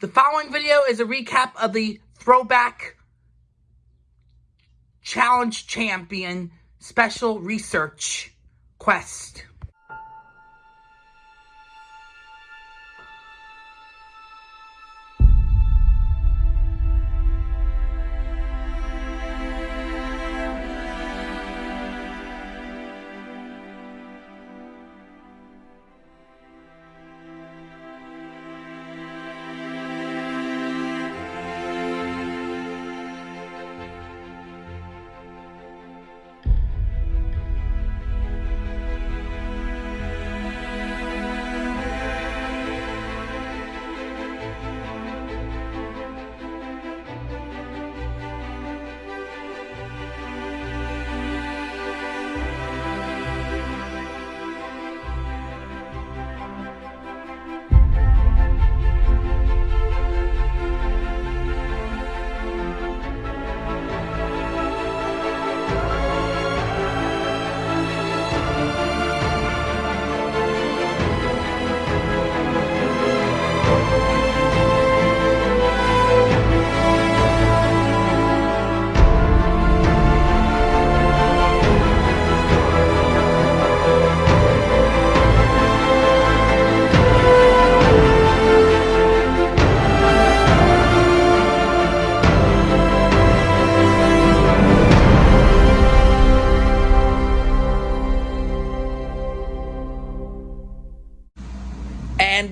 The following video is a recap of the Throwback Challenge Champion Special Research Quest.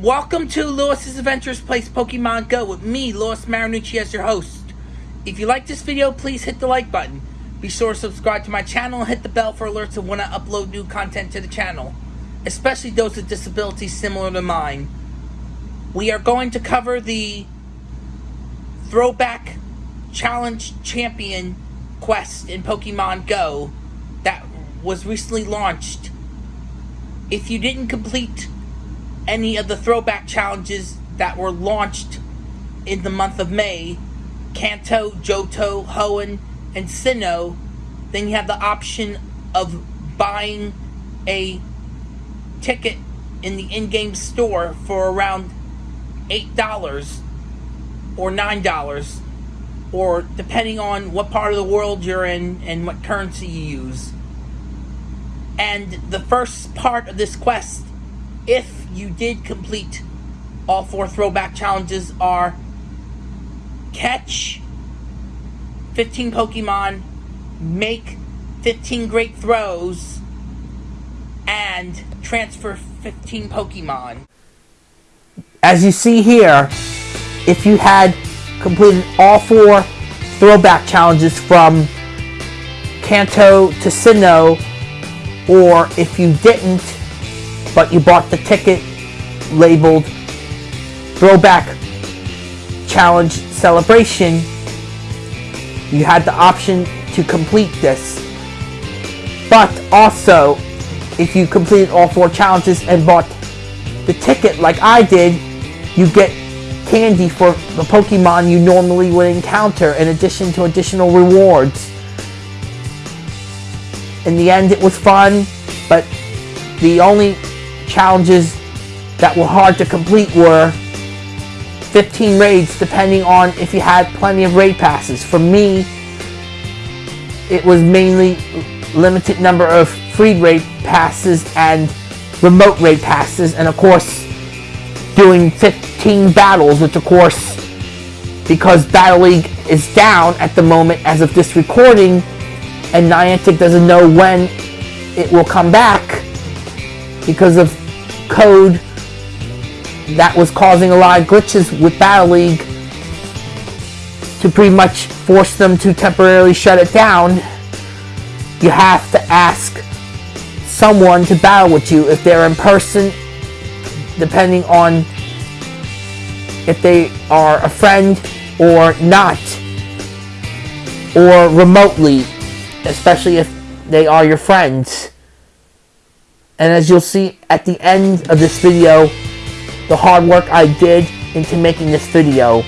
Welcome to Lewis's Adventures Place Pokemon Go with me, Lewis Marinucci, as your host. If you like this video, please hit the like button. Be sure to subscribe to my channel and hit the bell for alerts of when I upload new content to the channel, especially those with disabilities similar to mine. We are going to cover the Throwback Challenge Champion quest in Pokemon Go that was recently launched. If you didn't complete any of the throwback challenges that were launched in the month of May, Kanto, Johto, Hoenn, and Sinnoh, then you have the option of buying a ticket in the in-game store for around $8 or $9 or depending on what part of the world you're in and what currency you use. And the first part of this quest, if you did complete all four throwback challenges are catch 15 Pokemon, make 15 great throws, and transfer 15 Pokemon. As you see here, if you had completed all four throwback challenges from Kanto to Sinnoh, or if you didn't, but you bought the ticket labeled Throwback Challenge Celebration, you had the option to complete this. But also, if you completed all four challenges and bought the ticket like I did, you get candy for the Pokemon you normally would encounter in addition to additional rewards. In the end, it was fun, but the only challenges that were hard to complete were 15 raids depending on if you had plenty of raid passes. For me, it was mainly limited number of free raid passes and remote raid passes and of course doing 15 battles which of course because Battle League is down at the moment as of this recording and Niantic doesn't know when it will come back because of code that was causing a lot of glitches with Battle League to pretty much force them to temporarily shut it down, you have to ask someone to battle with you if they're in person, depending on if they are a friend or not, or remotely, especially if they are your friends. And as you'll see at the end of this video, the hard work I did into making this video.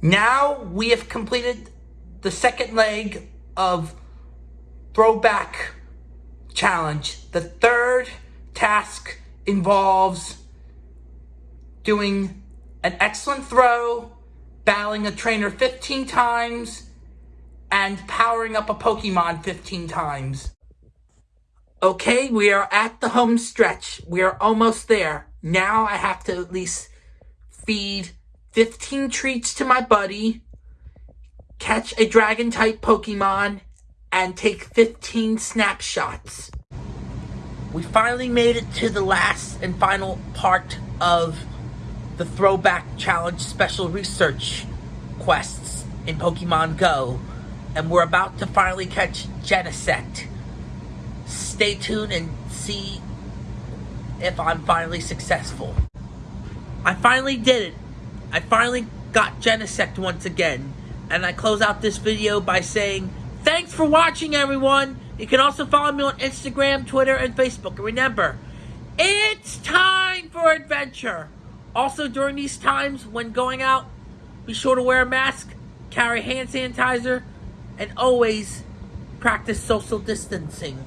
Now we have completed the second leg of throwback challenge. The third task involves doing an excellent throw, battling a trainer 15 times, and powering up a Pokemon 15 times. Okay, we are at the home stretch. We are almost there. Now I have to at least feed 15 treats to my buddy, catch a dragon type Pokemon, and take 15 snapshots. We finally made it to the last and final part of the Throwback Challenge Special Research quests in Pokemon Go, and we're about to finally catch Genesect. Stay tuned and see if I'm finally successful. I finally did it. I finally got Genesect once again. And I close out this video by saying, thanks for watching everyone. You can also follow me on Instagram, Twitter, and Facebook. And remember, it's time for adventure. Also, during these times when going out, be sure to wear a mask, carry hand sanitizer, and always practice social distancing.